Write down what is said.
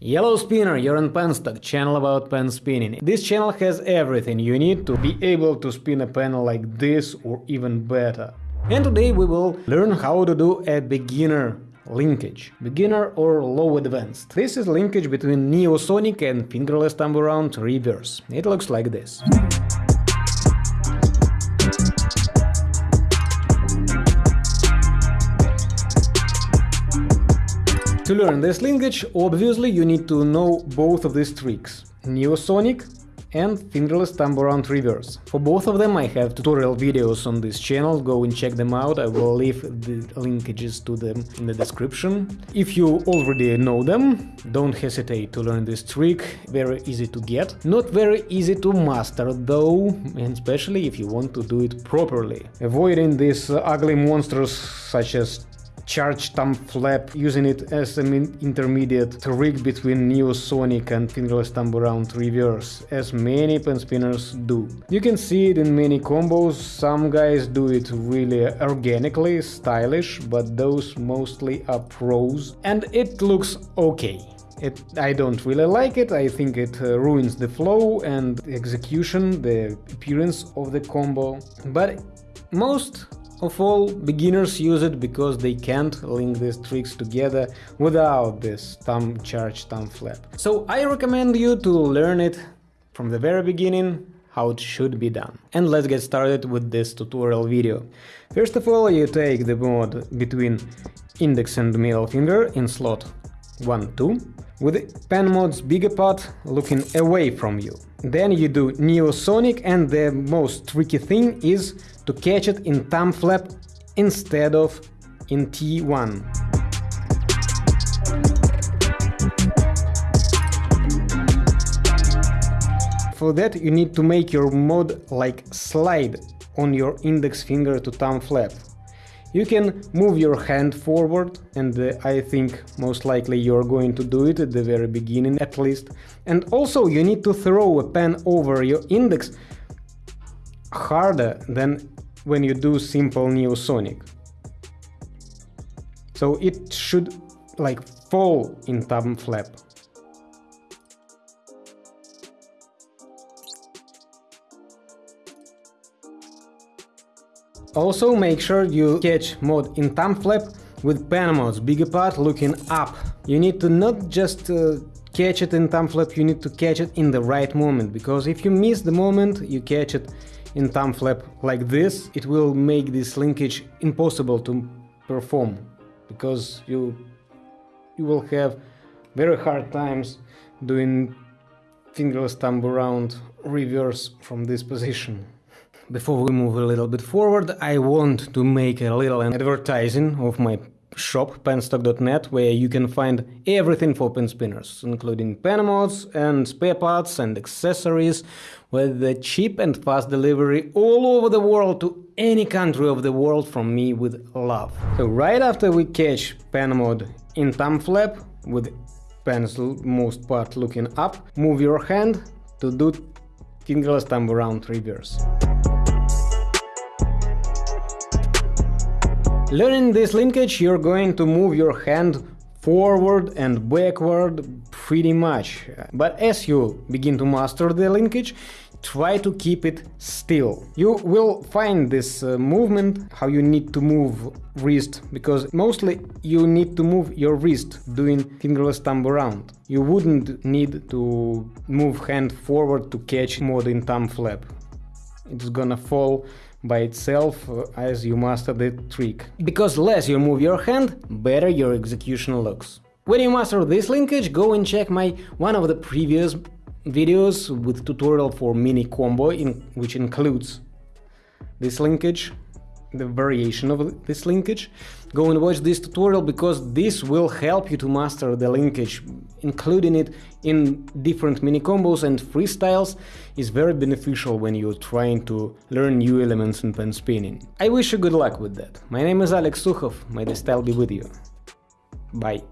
Yellow Spinner, you're on Penstock, channel about pen spinning. This channel has everything you need to be able to spin a pen like this or even better. And today we will learn how to do a beginner linkage. Beginner or low advanced. This is linkage between Neosonic and fingerless thumb around reverse. It looks like this. To learn this linkage, obviously you need to know both of these tricks, Neosonic and fingerless thumb around reverse. For both of them I have tutorial videos on this channel, go and check them out, I will leave the linkages to them in the description. If you already know them, don't hesitate to learn this trick, very easy to get. Not very easy to master though, and especially if you want to do it properly. Avoiding these ugly monsters such as charge thumb flap, using it as an intermediate trick between Neosonic and fingerless thumb around reverse, as many pen spinners do. You can see it in many combos, some guys do it really organically, stylish, but those mostly are pros, and it looks okay. It, I don't really like it, I think it uh, ruins the flow and the execution, the appearance of the combo, but most of all, beginners use it because they can't link these tricks together without this thumb charge thumb flap. So I recommend you to learn it from the very beginning how it should be done. And let's get started with this tutorial video. First of all, you take the mod between index and middle finger in slot 1, 2, with pen mod's bigger part looking away from you. Then you do Neosonic and the most tricky thing is to catch it in thumb flap instead of in T1. For that you need to make your mod like slide on your index finger to thumb flap. You can move your hand forward and uh, I think most likely you're going to do it at the very beginning at least. And also you need to throw a pen over your index harder than when you do simple neosonic. So it should like fall in thumb flap. Also make sure you catch mod in thumb flap with pen mods, bigger part looking up. You need to not just uh, catch it in thumb flap, you need to catch it in the right moment, because if you miss the moment you catch it in thumb flap like this, it will make this linkage impossible to perform, because you, you will have very hard times doing fingerless thumb around reverse from this position. Before we move a little bit forward, I want to make a little advertising of my shop penstock.net where you can find everything for pen spinners, including pen mods and spare parts and accessories with the cheap and fast delivery all over the world to any country of the world from me with love. So right after we catch pen mod in thumb flap with pen's most part looking up, move your hand to do fingerless thumb around reverse. Learning this linkage, you're going to move your hand forward and backward pretty much. But as you begin to master the linkage, try to keep it still. You will find this uh, movement, how you need to move wrist, because mostly you need to move your wrist doing fingerless thumb around. You wouldn't need to move hand forward to catch more than thumb flap. It's gonna fall by itself uh, as you master the trick. Because less you move your hand, better your execution looks. When you master this linkage, go and check my one of the previous videos with tutorial for mini combo in, which includes this linkage the variation of this linkage, go and watch this tutorial because this will help you to master the linkage. Including it in different mini combos and freestyles is very beneficial when you're trying to learn new elements in pen spinning. I wish you good luck with that. My name is Alex Sukhov, may the style be with you. Bye.